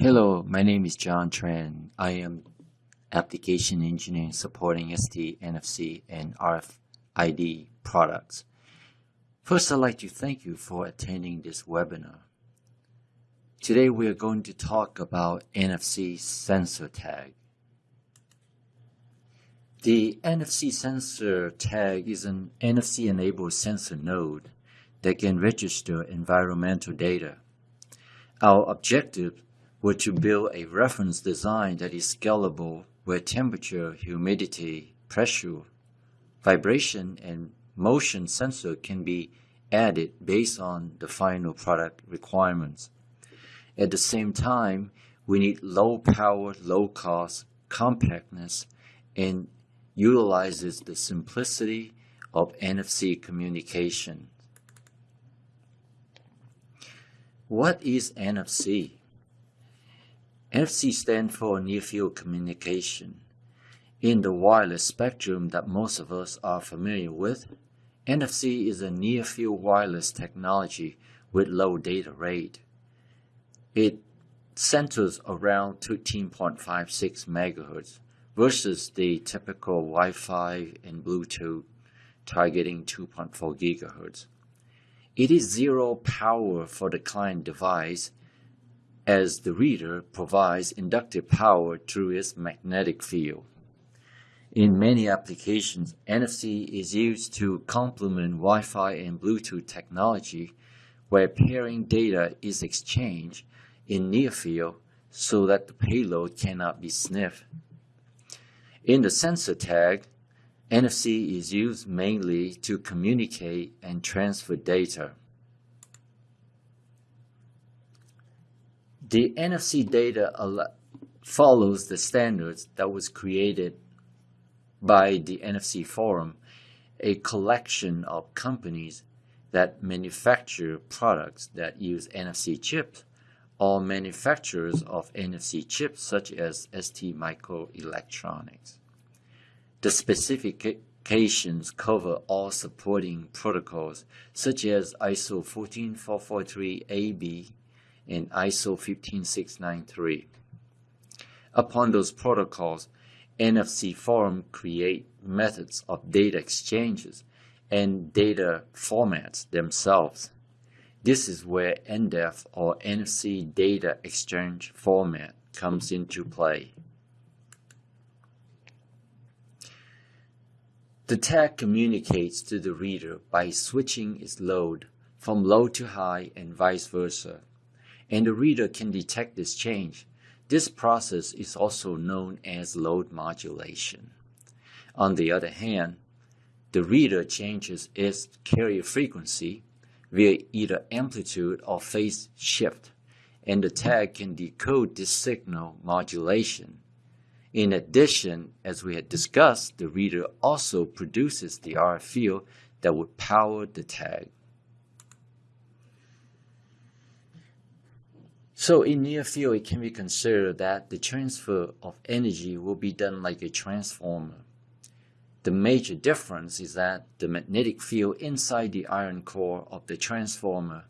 Hello, my name is John Tran. I am application engineer supporting ST, NFC, and RFID products. First, I'd like to thank you for attending this webinar. Today, we are going to talk about NFC sensor tag. The NFC sensor tag is an NFC-enabled sensor node that can register environmental data. Our objective were to build a reference design that is scalable where temperature, humidity, pressure, vibration, and motion sensor can be added based on the final product requirements. At the same time, we need low power, low cost, compactness, and utilizes the simplicity of NFC communication. What is NFC? NFC stands for Near Field Communication. In the wireless spectrum that most of us are familiar with, NFC is a near field wireless technology with low data rate. It centers around 13.56 MHz versus the typical Wi-Fi and Bluetooth targeting 2.4 GHz. It is zero power for the client device as the reader provides inductive power through its magnetic field. In many applications, NFC is used to complement Wi-Fi and Bluetooth technology where pairing data is exchanged in near field so that the payload cannot be sniffed. In the sensor tag, NFC is used mainly to communicate and transfer data. The NFC data follows the standards that was created by the NFC Forum, a collection of companies that manufacture products that use NFC chips or manufacturers of NFC chips such as ST Microelectronics. The specifications cover all supporting protocols such as ISO 14443AB and ISO 15693. Upon those protocols, NFC Forum create methods of data exchanges and data formats themselves. This is where NDEF or NFC Data Exchange Format comes into play. The tag communicates to the reader by switching its load from low to high and vice versa and the reader can detect this change. This process is also known as load modulation. On the other hand, the reader changes its carrier frequency via either amplitude or phase shift, and the tag can decode this signal modulation. In addition, as we had discussed, the reader also produces the RF field that would power the tag. So in near field, it can be considered that the transfer of energy will be done like a transformer. The major difference is that the magnetic field inside the iron core of the transformer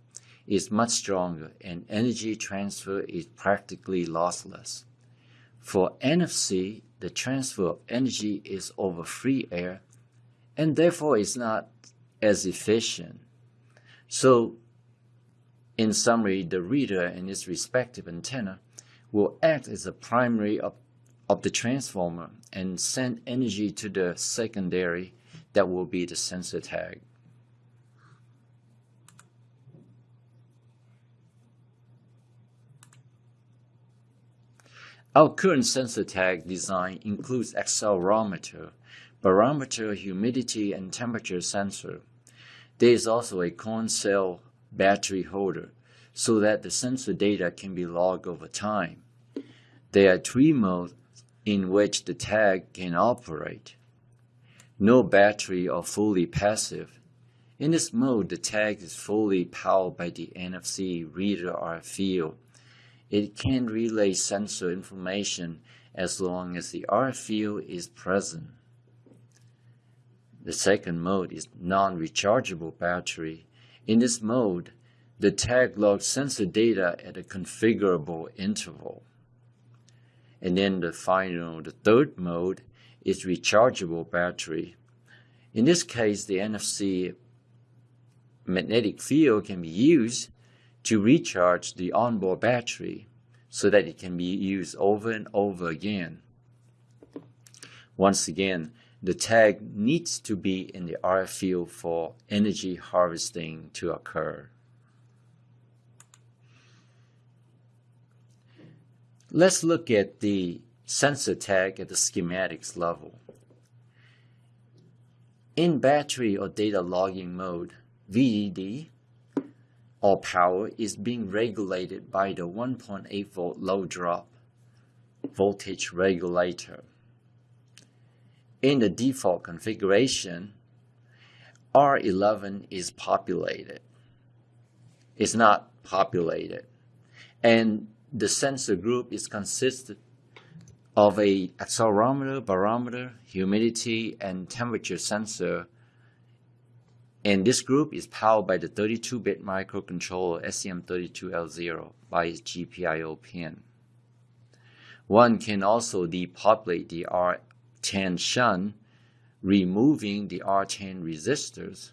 is much stronger and energy transfer is practically lossless. For NFC, the transfer of energy is over free air and therefore is not as efficient. So in summary, the reader and its respective antenna will act as a primary of, the transformer and send energy to the secondary that will be the sensor tag. Our current sensor tag design includes accelerometer, barometer, humidity, and temperature sensor. There is also a coin cell battery holder so that the sensor data can be logged over time. There are three modes in which the tag can operate. No battery or fully passive. In this mode, the tag is fully powered by the NFC reader or field. It can relay sensor information as long as the RF field is present. The second mode is non-rechargeable battery. In this mode, the tag logs sensor data at a configurable interval. And then the final, the third mode is rechargeable battery. In this case, the NFC magnetic field can be used to recharge the onboard battery so that it can be used over and over again. Once again, the tag needs to be in the RF field for energy harvesting to occur. Let's look at the sensor tag at the schematics level. In battery or data logging mode, VDD or power is being regulated by the 1.8 volt low drop voltage regulator. In the default configuration, R11 is populated. It's not populated. And the sensor group is consisted of a accelerometer, barometer, humidity, and temperature sensor and this group is powered by the 32-bit microcontroller STM32L0 by its GPIO pin. One can also depopulate the R10 shunt, removing the R10 resistors,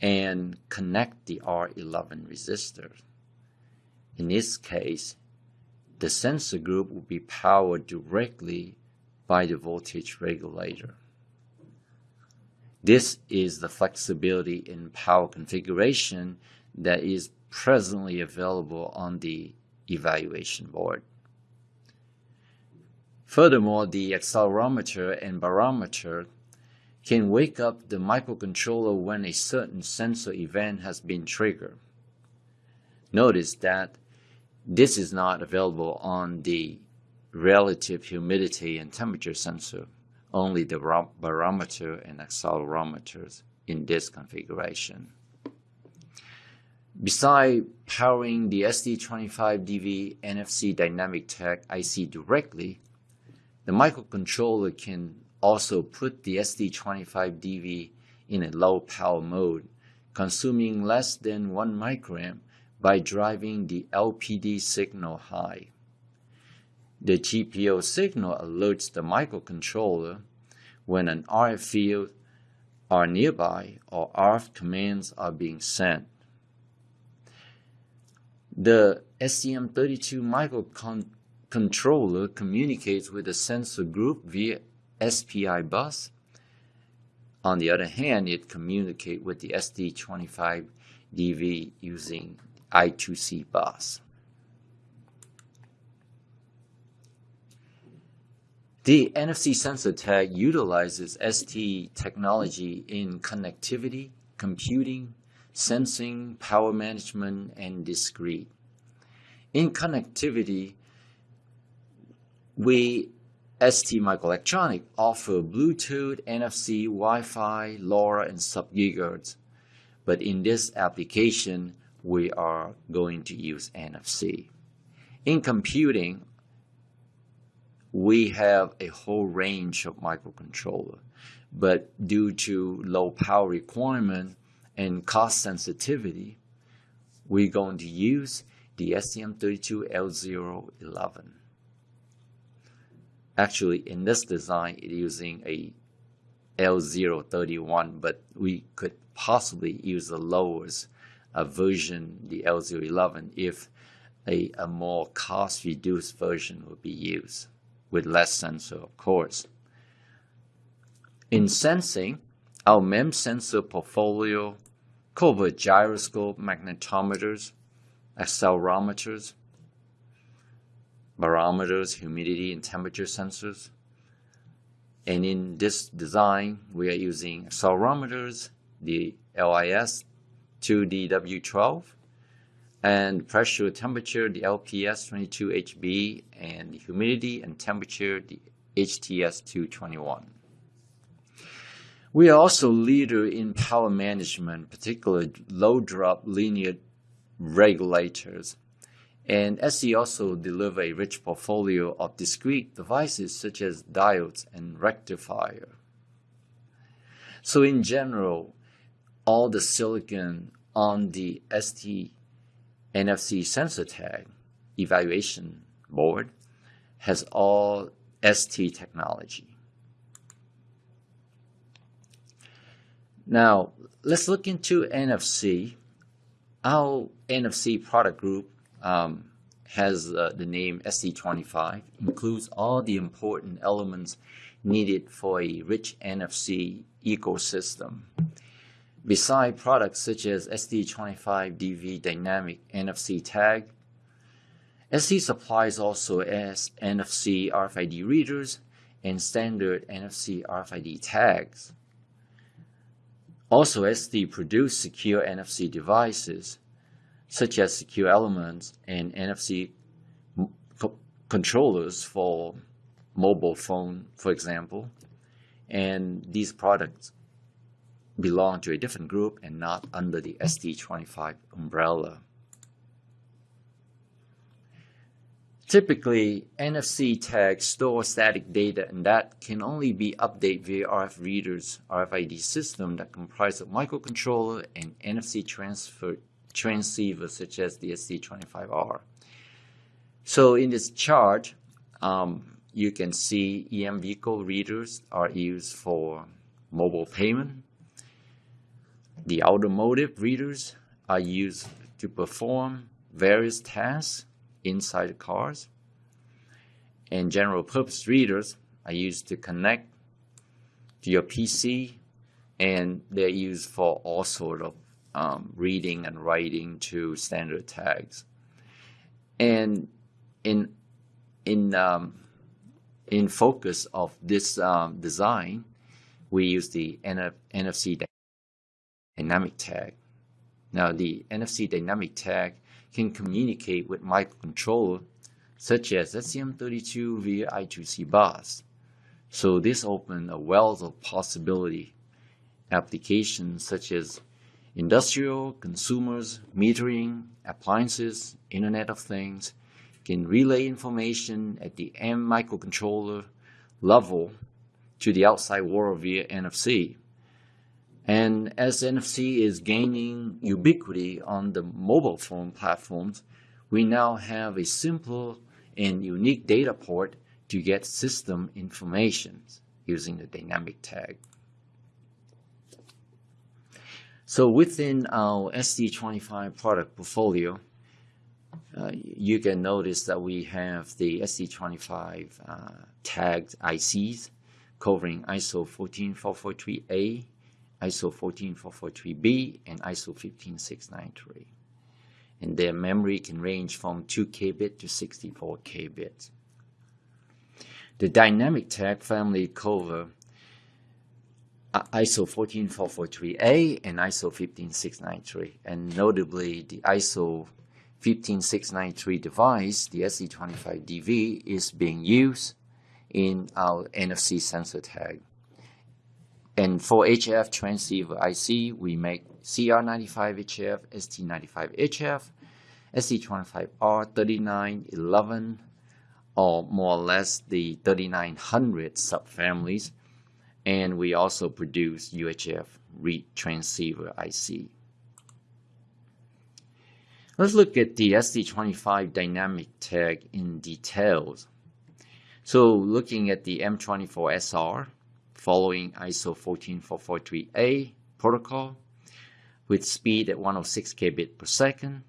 and connect the R11 resistors. In this case, the sensor group will be powered directly by the voltage regulator. This is the flexibility in power configuration that is presently available on the evaluation board. Furthermore, the accelerometer and barometer can wake up the microcontroller when a certain sensor event has been triggered. Notice that this is not available on the relative humidity and temperature sensor only the barometer and accelerometers in this configuration. Besides powering the ST25DV NFC dynamic tag IC directly, the microcontroller can also put the ST25DV in a low power mode, consuming less than 1 microamp by driving the LPD signal high. The GPIO signal alerts the microcontroller when an RF field are nearby or RF commands are being sent. The STM32 microcontroller communicates with the sensor group via SPI bus. On the other hand, it communicates with the ST25DV using I2C bus. The NFC sensor tag utilizes ST technology in connectivity, computing, sensing, power management, and discrete. In connectivity, we ST Microelectronic offer Bluetooth, NFC, Wi-Fi, LoRa, and sub-gigahertz. But in this application, we are going to use NFC. In computing, we have a whole range of microcontroller, but due to low power requirement and cost sensitivity, we're going to use the STM32L011. Actually, in this design, it's using a L031, but we could possibly use the lowest uh, version, the L011, if a, a more cost-reduced version would be used with less sensor, of course. In sensing, our MEMS sensor portfolio covers gyroscope, magnetometers, accelerometers, barometers, humidity and temperature sensors. And in this design, we are using accelerometers, the LIS 2DW12, and pressure temperature, the LPS22HB, and the humidity and temperature, the HTS221. We are also leader in power management, particularly low drop linear regulators. And ST also deliver a rich portfolio of discrete devices such as diodes and rectifier. So in general, all the silicon on the ST NFC sensor tag evaluation board has all ST technology. Now, let's look into NFC. Our NFC product group um, has uh, the name ST25, includes all the important elements needed for a rich NFC ecosystem. Beside products such as ST25DV Dynamic NFC Tag, ST supplies also as NFC RFID readers and standard NFC RFID tags. Also, ST produce secure NFC devices such as secure elements and NFC co controllers for mobile phone, for example. And these products belong to a different group and not under the ST25 umbrella. Typically, NFC tags store static data and that can only be updated via RF readers RFID system that comprise of microcontroller and NFC transfer transceivers such as the ST25R. So in this chart, um, you can see EMVCo readers are used for mobile payment. The automotive readers are used to perform various tasks inside cars. And general purpose readers are used to connect to your PC and they're used for all sort of um, reading and writing to standard tags. And in in um, in focus of this um, design, we use the NF NFC dynamic tag. Now, the NFC dynamic tag can communicate with microcontroller such as STM32 via I2C bus. So this opens a wealth of possibility applications such as industrial, consumers, metering, appliances, Internet of Things, can relay information at the M microcontroller level to the outside world via NFC. And as NFC is gaining ubiquity on the mobile phone platforms, we now have a simple and unique data port to get system information using the dynamic tag. So within our ST25 product portfolio, uh, you can notice that we have the ST25 uh, tagged ICs covering ISO 14443A, ISO 14443B, and ISO 15693. And their memory can range from 2 kbit to 64 kbit. The dynamic tag family cover uh, ISO 14443A and ISO 15693. And notably, the ISO 15693 device, the ST25DV, is being used in our NFC sensor tag. And for HF transceiver IC, we make CR95HF, ST95HF, ST25R3911, or more or less the 3900 subfamilies. And we also produce UHF read transceiver IC. Let's look at the ST25 dynamic tag in details. So looking at the M24SR, following ISO 14443A protocol with speed at 106 kbit per second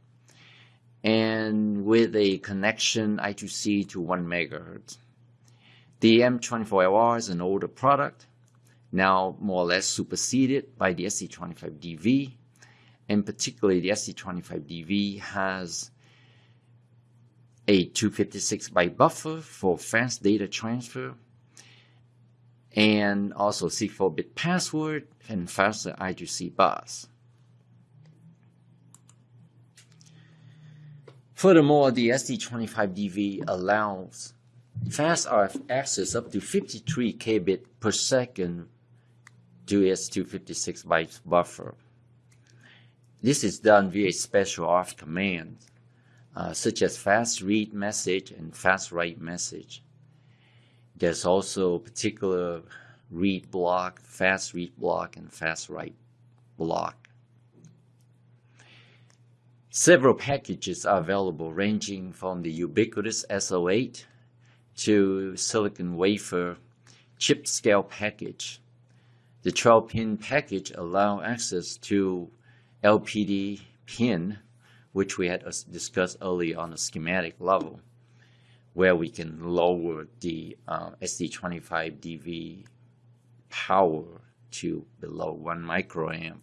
and with a connection I2C to 1 megahertz. The M24LR is an older product, now more or less superseded by the ST25DV, and particularly the ST25DV has a 256 byte buffer for fast data transfer and also 64-bit password and faster I2C bus. Furthermore, the ST25DV allows fast RF access up to 53 kbit per second to its 256 bytes buffer. This is done via special RF commands, uh, such as fast read message and fast write message. There's also particular read block, fast read block, and fast write block. Several packages are available ranging from the ubiquitous SO8 to silicon wafer chip scale package. The 12-pin package allow access to LPD pin, which we had uh, discussed earlier on the schematic level, where we can lower the uh, ST25DV power to below 1 microamp.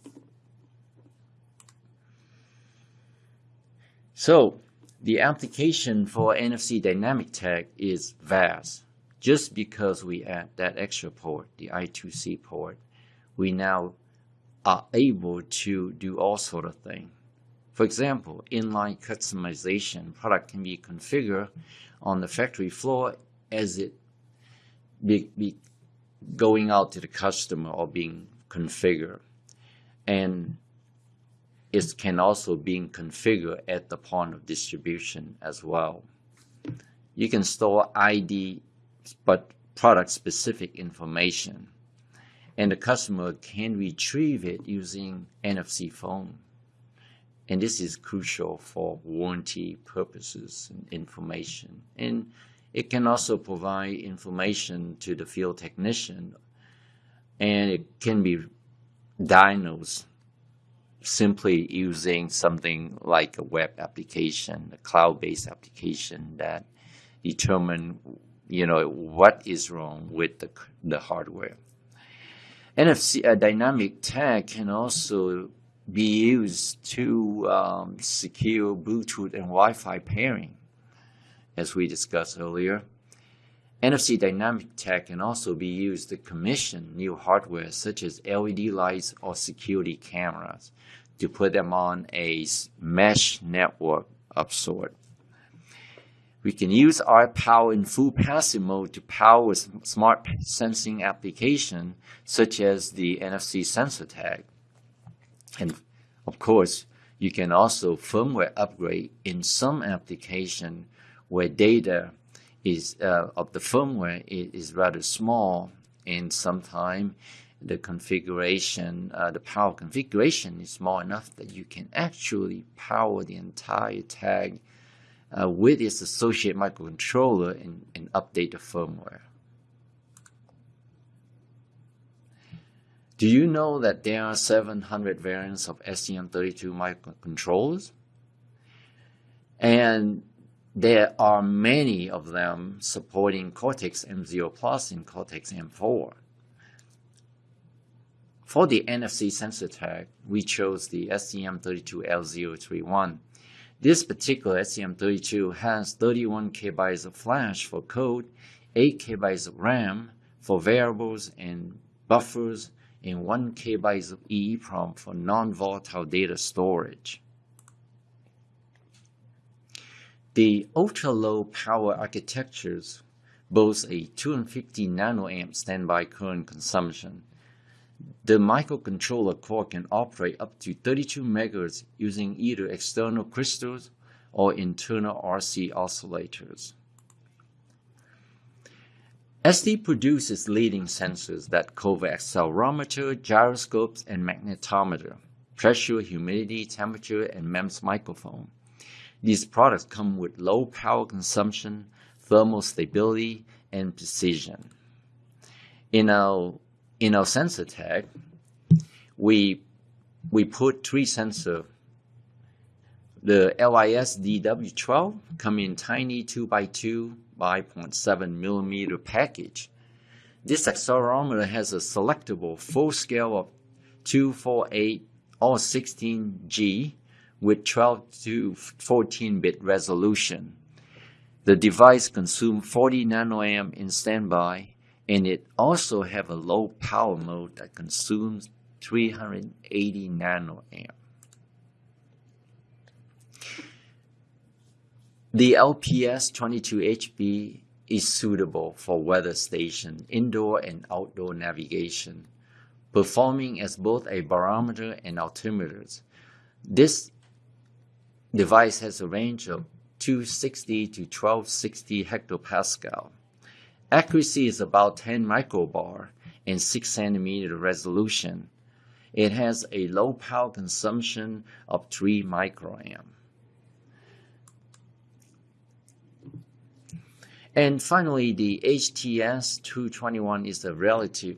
So the application for NFC dynamic tag is vast. Just because we add that extra port, the I2C port, we now are able to do all sort of things. For example, inline customization product can be configured on the factory floor as it be, be going out to the customer or being configured. And it can also be configured at the point of distribution as well. You can store ID but product specific information and the customer can retrieve it using NFC phone. And this is crucial for warranty purposes and information. And it can also provide information to the field technician and it can be diagnosed simply using something like a web application, a cloud-based application that determine, you know, what is wrong with the, the hardware. NFC uh, dynamic tag can also be used to um, secure Bluetooth and Wi-Fi pairing, as we discussed earlier. NFC dynamic tag can also be used to commission new hardware such as LED lights or security cameras to put them on a mesh network of sort. We can use our power in full passive mode to power smart sensing application such as the NFC sensor tag. And of course, you can also firmware upgrade in some application where data is uh, of the firmware is, rather small and sometimes the configuration, uh, the power configuration is small enough that you can actually power the entire tag uh, with its associated microcontroller and, and update the firmware. Do you know that there are 700 variants of STM32 microcontrollers? And there are many of them supporting Cortex M0 Plus and Cortex M4. For the NFC sensor tag, we chose the STM32L031 this particular STM32 has 31 KB of flash for code, 8 KB of RAM for variables and buffers, and 1 KB of EEPROM for non-volatile data storage. The ultra-low power architectures boast a 250 nanoamp standby current consumption the microcontroller core can operate up to 32 MHz using either external crystals or internal RC oscillators. ST produces leading sensors that cover accelerometer, gyroscopes, and magnetometer, pressure, humidity, temperature, and MEMS microphone. These products come with low power consumption, thermal stability, and precision. In our, in our sensor tag, we, we put three sensors. The LIS DW12 come in tiny 2x2 5.7 millimeter package. This accelerometer has a selectable full scale of 248 or 16G with 12 to 14 bit resolution. The device consumes 40 nanoamp in standby and it also have a low power mode that consumes 380 nanoamp. The LPS22HB is suitable for weather station, indoor and outdoor navigation, performing as both a barometer and altimeter. This device has a range of 260 to 1260 hectopascal. Accuracy is about 10 microbar and 6 centimeter resolution. It has a low power consumption of 3 microamp. And finally, the HTS221 is a relative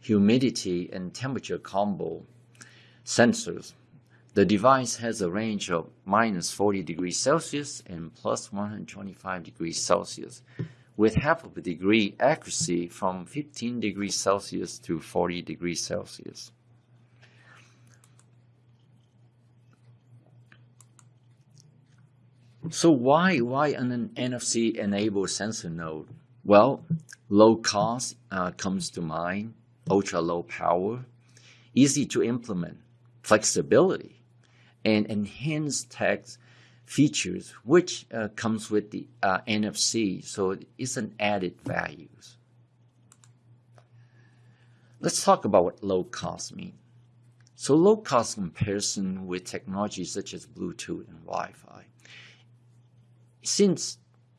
humidity and temperature combo sensors. The device has a range of minus 40 degrees Celsius and plus 125 degrees Celsius with half of a degree accuracy from 15 degrees Celsius to 40 degrees Celsius. So why why an NFC enabled sensor node? Well, low cost uh, comes to mind, ultra low power, easy to implement, flexibility, and enhanced text features, which uh, comes with the uh, NFC. So it's an added value. Let's talk about what low cost means. So low cost comparison with technologies such as Bluetooth and Wi-Fi. Since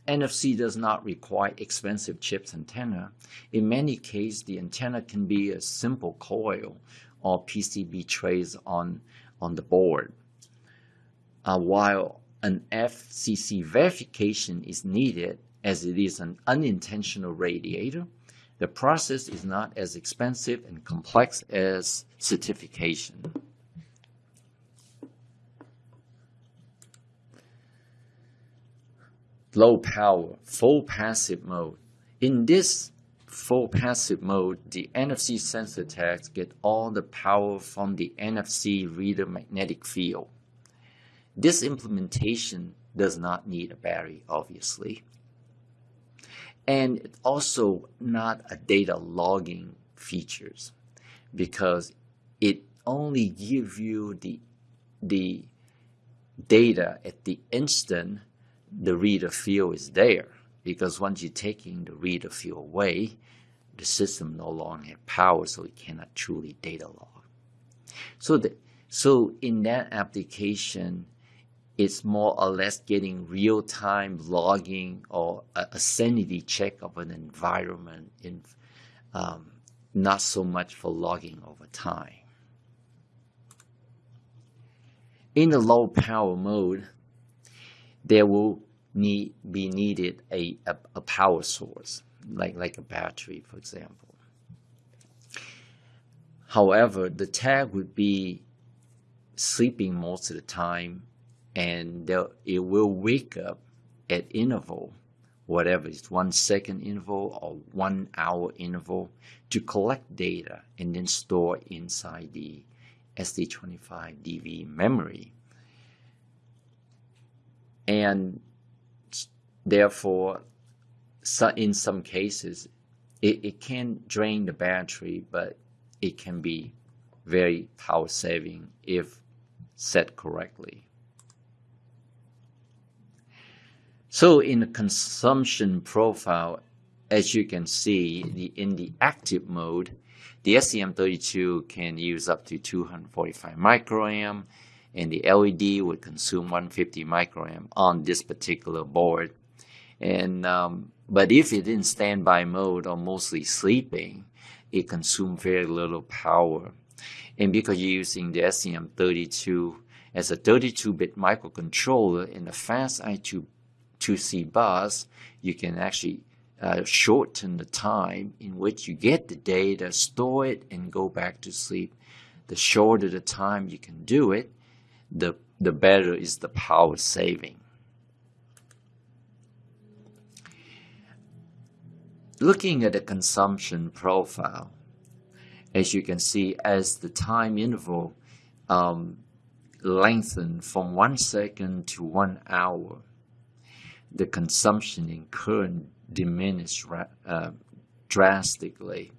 NFC does not require expensive chips and antenna, in many cases the antenna can be a simple coil or PCB trays on, on the board. Uh, while an FCC verification is needed as it is an unintentional radiator, the process is not as expensive and complex as certification. Low power, full passive mode. In this full passive mode, the NFC sensor tags get all the power from the NFC reader magnetic field. This implementation does not need a battery, obviously. And it's also not a data logging features because it only gives you the, the data at the instant the reader field is there because once you're taking the reader field away, the system no longer has power, so it cannot truly data log. So, the, so in that application, it's more or less getting real-time logging or a, a, sanity check of an environment, in, um, not so much for logging over time. In the low power mode, there will need be needed a, a, a power source, like, like a battery, for example. However, the tag would be sleeping most of the time and it will wake up at interval, whatever it's one second interval or one hour interval to collect data and then store inside the ST25DV memory. And therefore, in some cases, it, it can drain the battery, but it can be very power saving if set correctly. So in the consumption profile, as you can see, the, in the active mode, the STM32 can use up to 245 microamp and the LED would consume 150 microamp on this particular board. And um, but if it in standby mode or mostly sleeping, it consumes very little power. And because you're using the STM32 as a 32-bit microcontroller in the fast I2C bus, you can actually uh, shorten the time in which you get the data, store it, and go back to sleep. The shorter the time you can do it, the, the better is the power saving. Looking at the consumption profile, as you can see, as the time interval um, lengthened from one second to one hour, the consumption in current diminished uh, drastically.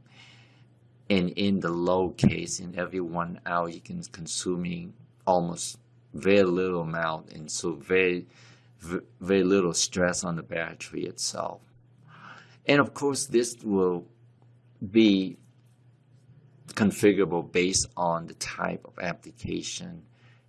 And in the low case, in every one hour, you can consuming almost very little amount and so very very little stress on the battery itself. And of course this will be configurable based on the type of application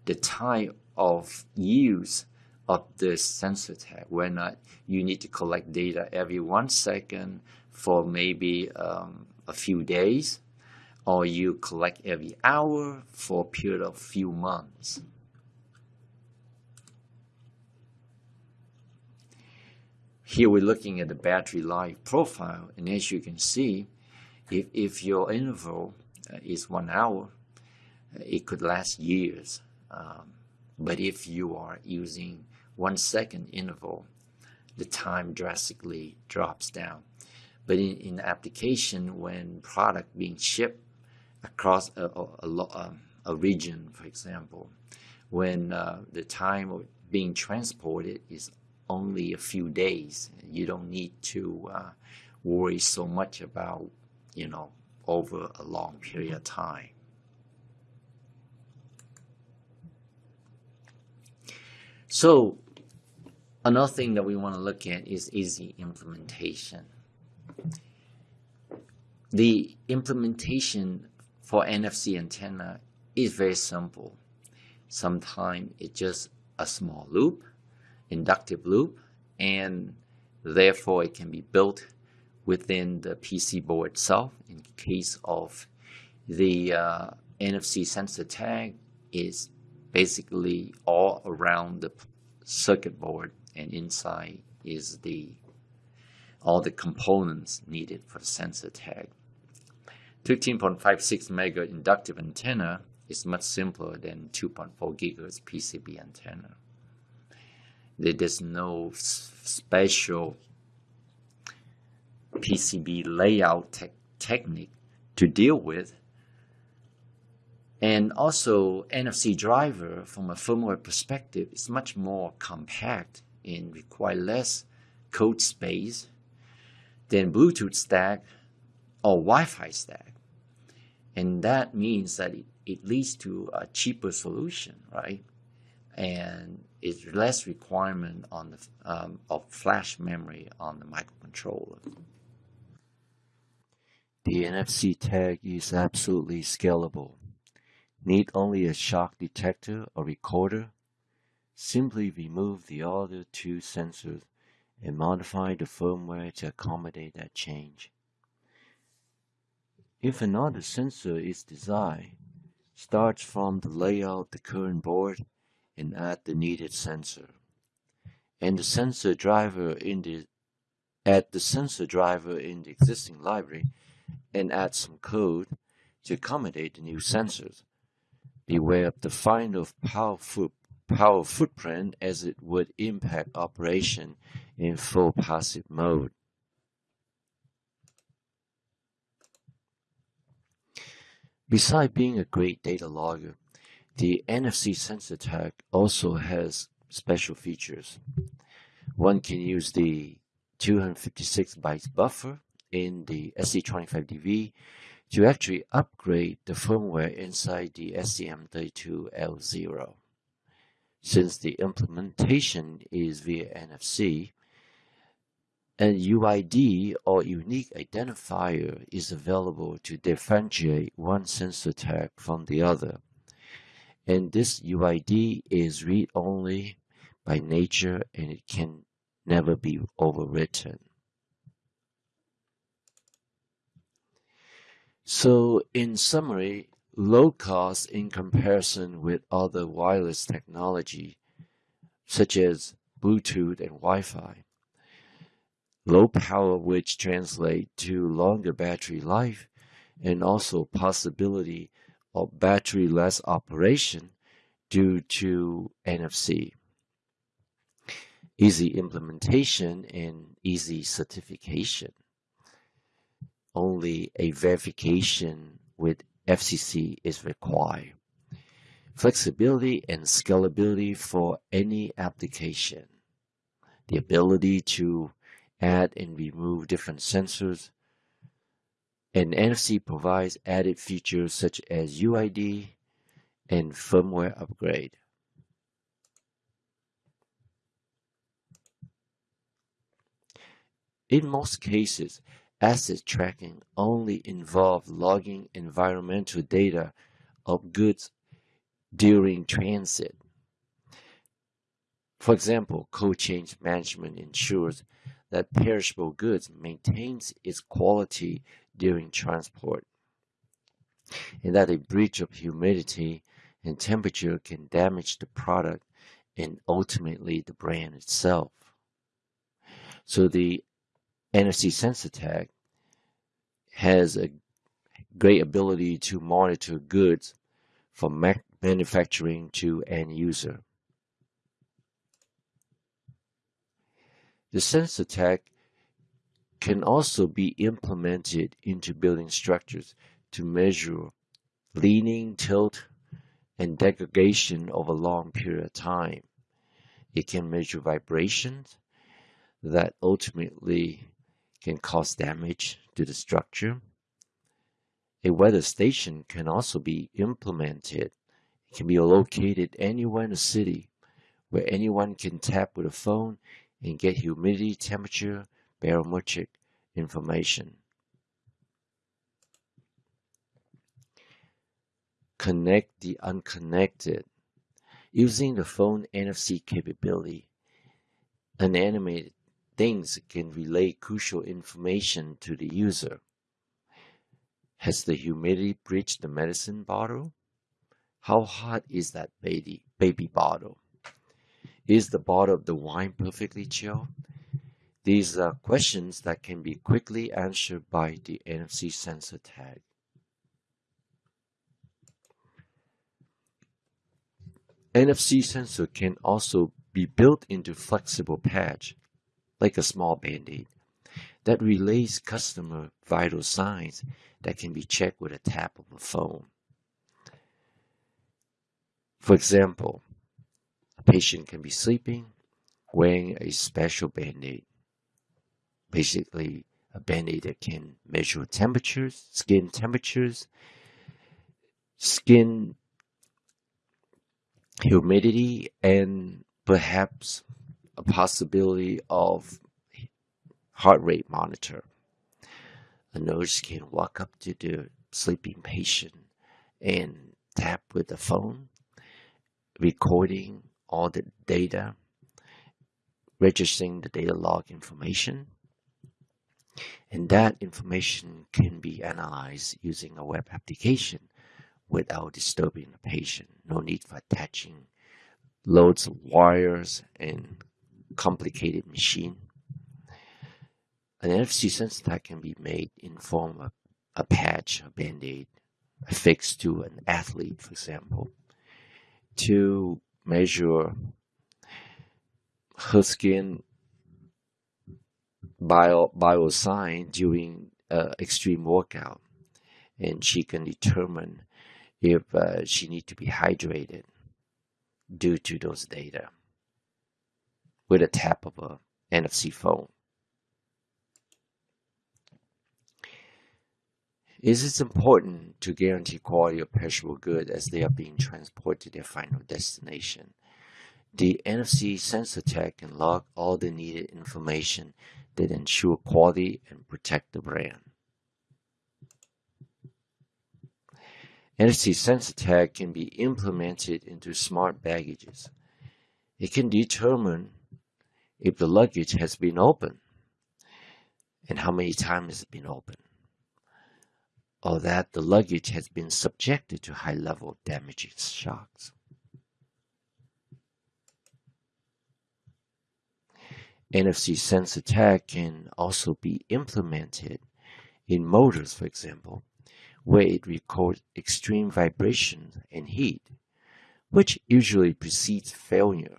the type of use of the sensor tag, where not? You need to collect data every one second for maybe um, a few days, or you collect every hour for a period of few months. Here we're looking at the battery life profile, and as you can see, if, if your interval uh, is one hour, uh, it could last years. Um, but if you are using one second interval, the time drastically drops down. But in, in application, when product being shipped across a, a, a, um, a region, for example, when uh, the time of being transported is only a few days. You don't need to uh, worry so much about, you know, over a long period of time. So another thing that we want to look at is easy implementation. The implementation for NFC antenna is very simple. Sometimes it's just a small loop inductive loop and therefore it can be built within the PC board itself in case of the uh, NFC sensor tag is basically all around the circuit board and inside is the all the components needed for the sensor tag. 13.56 megahertz inductive antenna is much simpler than 2.4 gigahertz PCB antenna there's no special PCB layout te technique to deal with. And also NFC driver from a firmware perspective is much more compact and require less code space than Bluetooth stack or Wi-Fi stack. And that means that it, it leads to a cheaper solution, right? And is less requirement on the um, of flash memory on the microcontroller. The NFC tag is absolutely scalable. Need only a shock detector or recorder? Simply remove the other two sensors and modify the firmware to accommodate that change. If another sensor is desired, starts from the layout of the current board and add the needed sensor. And the sensor driver in the add the sensor driver in the existing library and add some code to accommodate the new sensors. Beware of the final power, foot, power footprint as it would impact operation in full passive mode. Besides being a great data logger, the NFC sensor tag also has special features. One can use the 256 bytes buffer in the ST25DV to actually upgrade the firmware inside the STM32L0. Since the implementation is via NFC, an UID or unique identifier is available to differentiate one sensor tag from the other and this UID is read-only by nature and it can never be overwritten. So in summary, low cost in comparison with other wireless technology such as Bluetooth and Wi-Fi. Low power which translate to longer battery life and also possibility or battery-less operation due to NFC. Easy implementation and easy certification. Only a verification with FCC is required. Flexibility and scalability for any application. The ability to add and remove different sensors and NFC provides added features such as UID and firmware upgrade. In most cases, asset tracking only involves logging environmental data of goods during transit. For example, cold chain management ensures that perishable goods maintains its quality during transport and that a breach of humidity and temperature can damage the product and ultimately the brand itself. So the NFC SensorTag has a great ability to monitor goods from manufacturing to end user. The SensorTag can also be implemented into building structures to measure leaning, tilt, and degradation over a long period of time. It can measure vibrations that ultimately can cause damage to the structure. A weather station can also be implemented. It can be located anywhere in the city where anyone can tap with a phone and get humidity, temperature, barometric information. Connect the unconnected. Using the phone NFC capability, unanimated things can relay crucial information to the user. Has the humidity breached the medicine bottle? How hot is that baby, baby bottle? Is the bottle of the wine perfectly chilled? These are questions that can be quickly answered by the NFC sensor tag. NFC sensor can also be built into flexible patch, like a small band-aid, that relays customer vital signs that can be checked with a tap of a phone. For example, a patient can be sleeping, wearing a special band-aid. Basically, a band-aid that can measure temperatures, skin temperatures, skin humidity, and perhaps a possibility of heart rate monitor. A nurse can walk up to the sleeping patient and tap with the phone, recording all the data, registering the data log information, and that information can be analyzed using a web application without disturbing the patient. No need for attaching loads of wires and complicated machine. An NFC sensor tag can be made in form of a patch, a band-aid, affixed to an athlete, for example, to measure her skin bio, sign during uh, extreme workout. And she can determine if uh, she need to be hydrated due to those data with a tap of a NFC phone. Is it important to guarantee quality of perishable goods as they are being transported to their final destination. The NFC sensor tag can log all the needed information that ensure quality and protect the brand. NFC sensor tag can be implemented into smart baggages. It can determine if the luggage has been opened and how many times it's been opened or that the luggage has been subjected to high level damaging shocks. NFC sensor tag can also be implemented in motors, for example, where it records extreme vibration and heat, which usually precedes failure.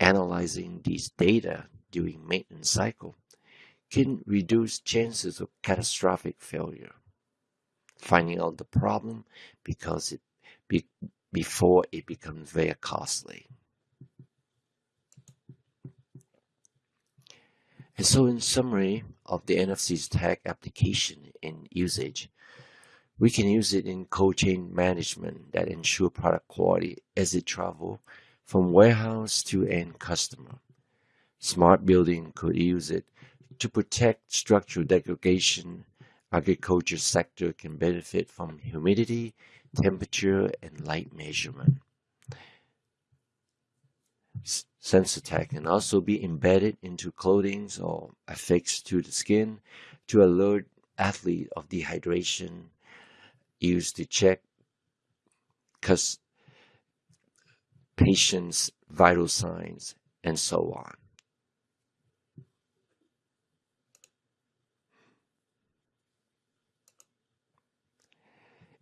Analyzing these data during maintenance cycle can reduce chances of catastrophic failure finding out the problem because it be, before it becomes very costly. And so in summary of the NFC's tag application and usage, we can use it in cold chain management that ensure product quality as it travel from warehouse to end customer. Smart building could use it to protect structural degradation agriculture sector can benefit from humidity, temperature, and light measurement. Tag can also be embedded into clothing or affixed to the skin to alert athlete of dehydration used to check patients' vital signs and so on.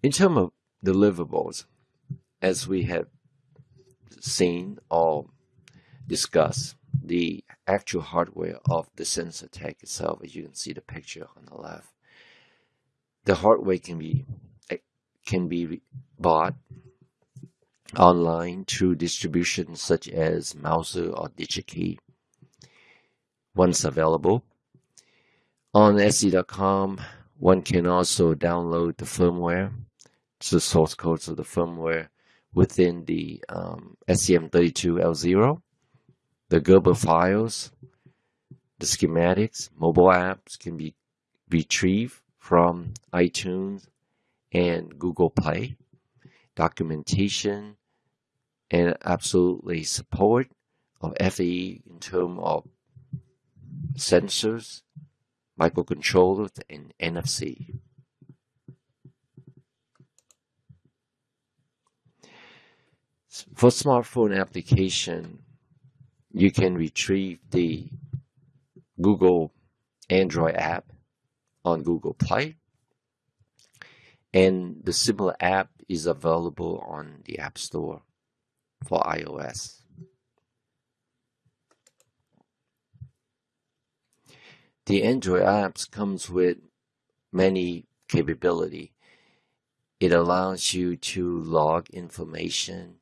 In terms of deliverables, as we have seen or discussed, the actual hardware of the sensor tag itself, as you can see the picture on the left, the hardware can be can be bought online through distributions such as Mouser or DigiKey. Once available, on ST.com, one can also download the firmware, the source codes of the firmware within the um, STM32L0, the Gerber files, the schematics, mobile apps can be retrieved from iTunes and Google Play, documentation, and absolutely support of FAE in terms of sensors, microcontrollers, and NFC. For smartphone application, you can retrieve the Google Android app on Google Play. And the similar app is available on the App Store for iOS. The Android apps comes with many capability. It allows you to log information,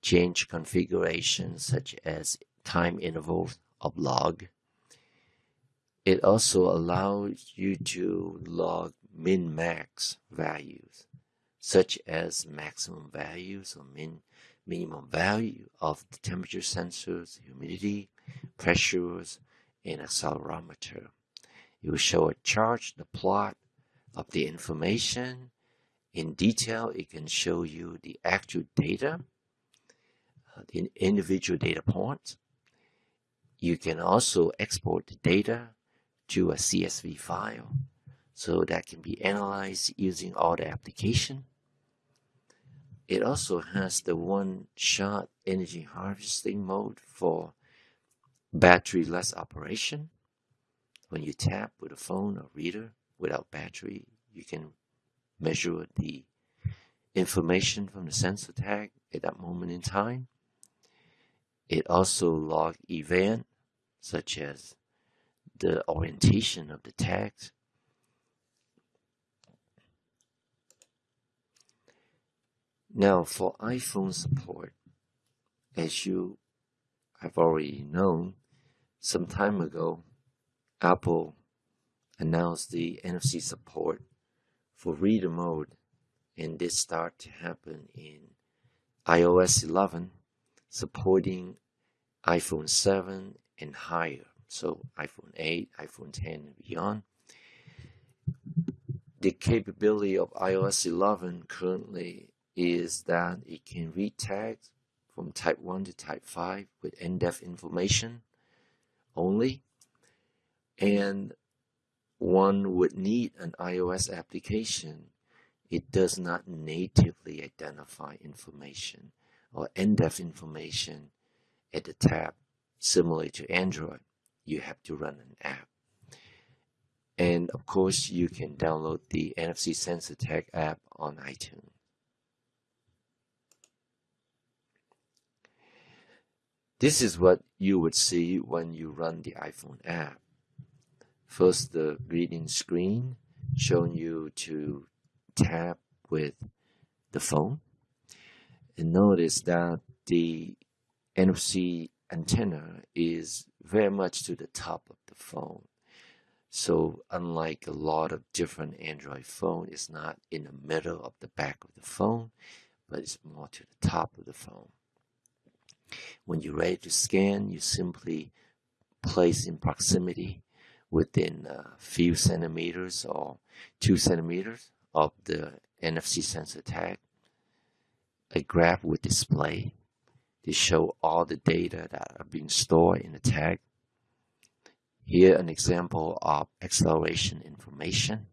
change configurations such as time intervals of log, it also allows you to log min-max values, such as maximum values or min minimum value of the temperature sensors, humidity, pressures, and accelerometer. It will show a chart, the plot of the information. In detail, it can show you the actual data, uh, the individual data points. You can also export the data to a CSV file so that can be analyzed using all the application. It also has the one-shot energy harvesting mode for battery-less operation. When you tap with a phone or reader without battery, you can measure the information from the sensor tag at that moment in time. It also log event such as the orientation of the text. Now for iPhone support, as you have already known, some time ago, Apple announced the NFC support for reader mode and this start to happen in iOS 11 supporting iPhone 7 and higher so iPhone 8, iPhone 10, and beyond. The capability of iOS 11 currently is that it can read tags from type 1 to type 5 with in-depth information only. And one would need an iOS application. It does not natively identify information or in-depth information at the tab similar to Android you have to run an app. And of course, you can download the NFC Sensor Tag app on iTunes. This is what you would see when you run the iPhone app. First, the greeting screen showing you to tap with the phone. And notice that the NFC antenna is very much to the top of the phone. So unlike a lot of different Android phone, it's not in the middle of the back of the phone, but it's more to the top of the phone. When you're ready to scan, you simply place in proximity within a few centimeters or two centimeters of the NFC sensor tag. A graph would display They show all the data that are being stored in the tag. Here an example of acceleration information.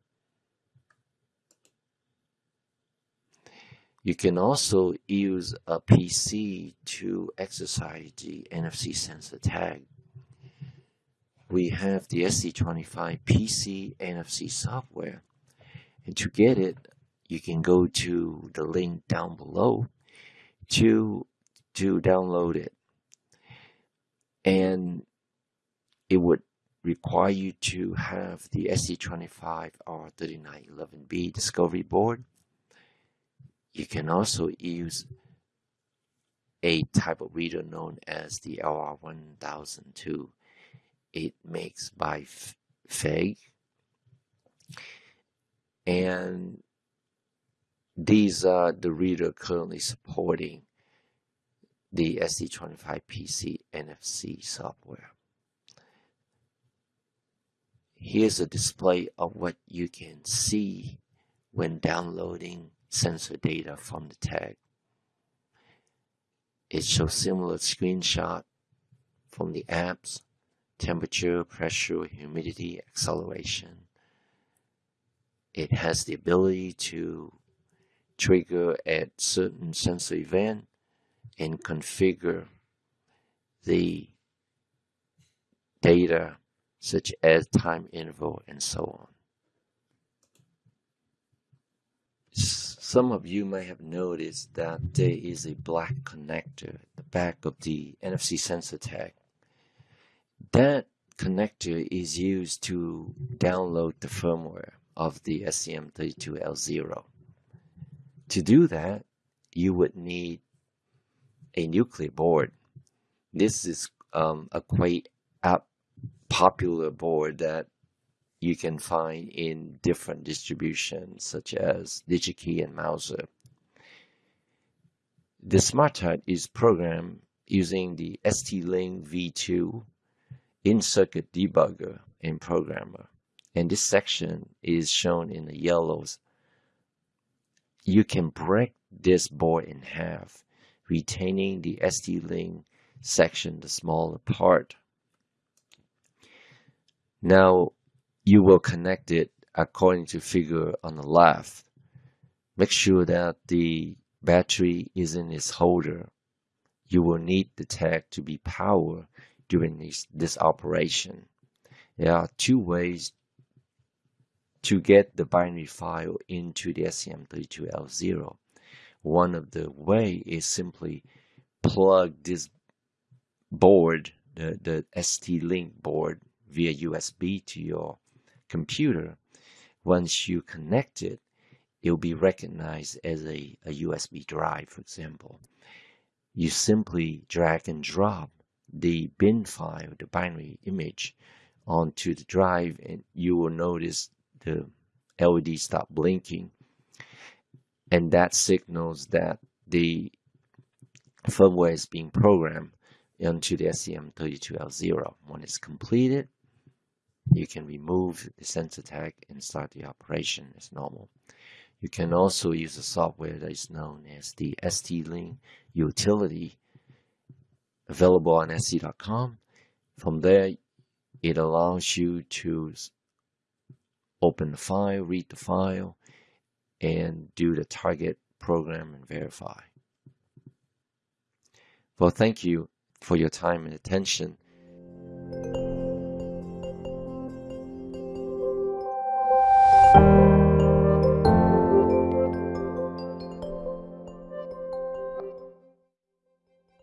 You can also use a PC to exercise the NFC sensor tag. We have the ST25 PC NFC software. And to get it, you can go to the link down below to, to download it. And it would require you to have the ST25 R3911B discovery board you can also use a type of reader known as the LR1002. It makes by FEIG. And these are the reader currently supporting the ST25PC NFC software. Here's a display of what you can see when downloading sensor data from the tag. It shows similar screenshot from the apps, temperature, pressure, humidity, acceleration. It has the ability to trigger at certain sensor event and configure the data such as time interval and so on. Some of you may have noticed that there is a black connector at the back of the NFC sensor tag. That connector is used to download the firmware of the STM32L0. To do that, you would need a Nucleo board. This is um, a quite popular board that you can find in different distributions such as DigiKey and Mouser. The Smart SmartTouch is programmed using the ST-Link V2 in-circuit debugger and programmer. And this section is shown in the yellows. You can break this board in half, retaining the ST-Link section, the smaller part. Now, you will connect it according to figure on the left. Make sure that the battery is in its holder. You will need the tag to be powered during this, this operation. There are two ways to get the binary file into the STM32L0. One of the way is simply plug this board, the, the ST-Link board via USB to your computer, once you connect it, it'll be recognized as a, a USB drive, for example. You simply drag and drop the bin file, the binary image, onto the drive, and you will notice the LED stop blinking. And that signals that the firmware is being programmed onto the STM32L0. When it's completed, you can remove the sensor tag and start the operation as normal. You can also use a software that is known as the ST-Link utility available on ST.com. From there, it allows you to open the file, read the file, and do the target program and verify. Well, thank you for your time and attention.